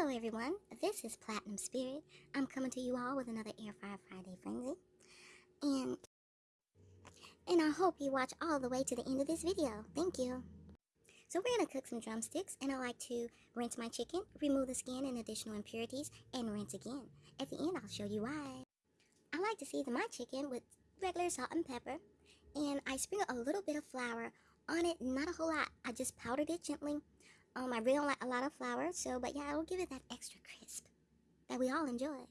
Hello everyone, this is Platinum Spirit. I'm coming to you all with another Air Fryer Friday Frenzy. And, and I hope you watch all the way to the end of this video. Thank you. So we're going to cook some drumsticks and I like to rinse my chicken, remove the skin and additional impurities, and rinse again. At the end I'll show you why. I like to season my chicken with regular salt and pepper and I sprinkle a little bit of flour on it, not a whole lot. I just powdered it gently um, I really don't like a lot of flour, so, but yeah, it'll give it that extra crisp that we all enjoy.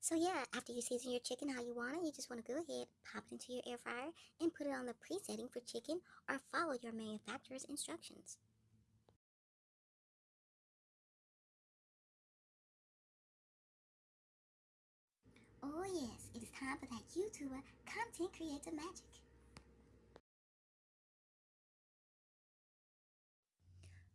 So yeah, after you season your chicken how you want it, you just want to go ahead, pop it into your air fryer, and put it on the presetting for chicken or follow your manufacturer's instructions. Oh yes, it is time for that YouTuber content creator magic.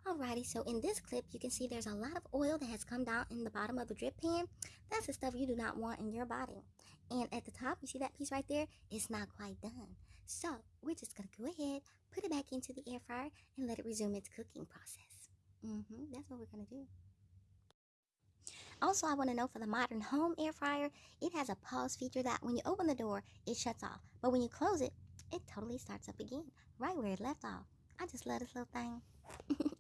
Alrighty, so in this clip, you can see there's a lot of oil that has come down in the bottom of the drip pan. That's the stuff you do not want in your body. And at the top, you see that piece right there? It's not quite done. So we're just going to go ahead, put it back into the air fryer, and let it resume its cooking process. Mm-hmm, that's what we're going to do. Also, I want to know for the modern home air fryer, it has a pause feature that when you open the door, it shuts off. But when you close it, it totally starts up again, right where it left off. I just love this little thing.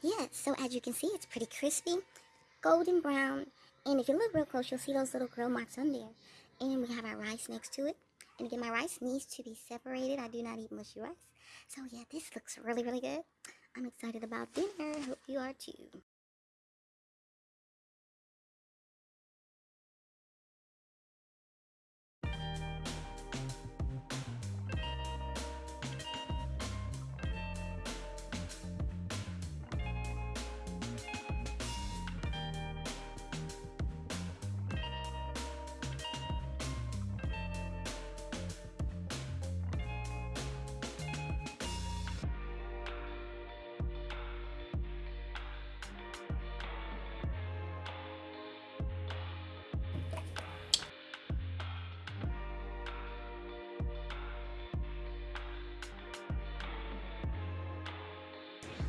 Yes, so as you can see, it's pretty crispy, golden brown, and if you look real close, you'll see those little grill marks on there. And we have our rice next to it. And again, my rice needs to be separated. I do not eat mushy rice. So yeah, this looks really, really good. I'm excited about dinner. Hope you are too.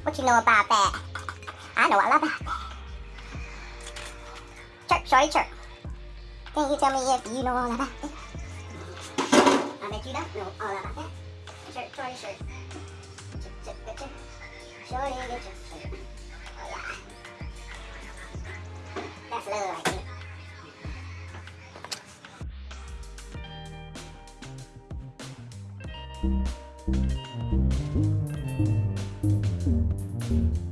What you know about that? I know all about that. Chirp, shorty, chirp. Can you tell me if you know all about that? I bet you don't know all about that. Chirp, shorty, chirp. Chirp, chirp, chirp, chirp. Shorty, chirp, chirp. Oh yeah. That's love right there. Thank you. Música